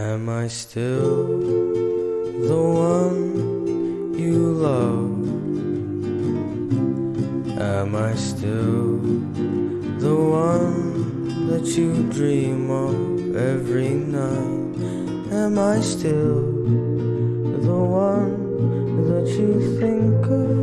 Am I still the one you love? Am I still the one that you dream of every night? Am I still the one that you think of